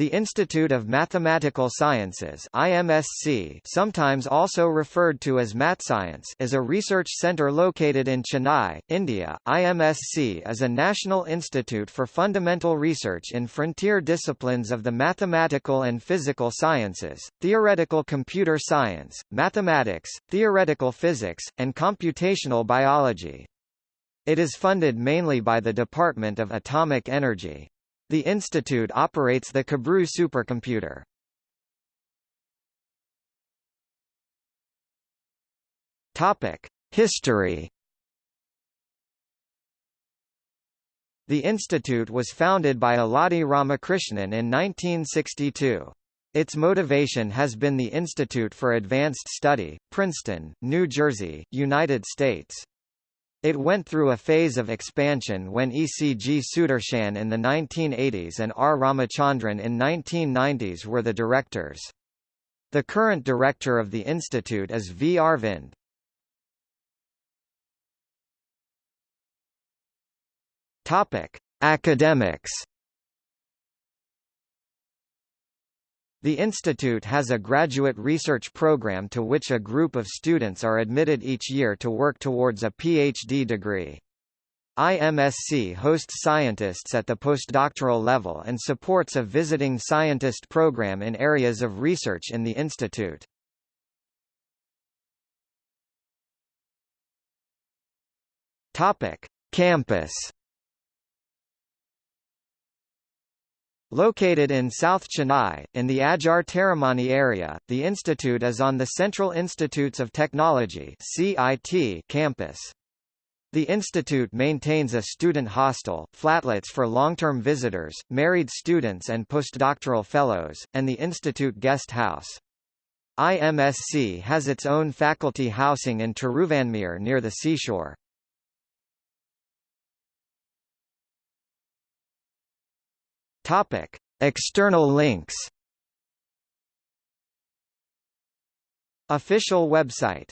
The Institute of Mathematical Sciences IMSC, sometimes also referred to as MatScience is a research center located in Chennai, India. IMSC is a national institute for fundamental research in frontier disciplines of the mathematical and physical sciences, theoretical computer science, mathematics, theoretical physics, and computational biology. It is funded mainly by the Department of Atomic Energy. The institute operates the Kabru supercomputer. Topic: History. The institute was founded by Alladi Ramakrishnan in 1962. Its motivation has been the Institute for Advanced Study, Princeton, New Jersey, United States. It went through a phase of expansion when ECG Sudarshan in the 1980s and R. Ramachandran in 1990s were the directors. The current director of the institute is V. Arvind. Topic: Academics. The institute has a graduate research program to which a group of students are admitted each year to work towards a PhD degree. IMSC hosts scientists at the postdoctoral level and supports a visiting scientist program in areas of research in the institute. Topic: Campus Located in South Chennai, in the Adyar Taramani area, the institute is on the Central Institutes of Technology campus. The institute maintains a student hostel, flatlets for long-term visitors, married students and postdoctoral fellows, and the institute guest house. IMSC has its own faculty housing in Tiruvanmiyur near the seashore. Topic: External links. Official website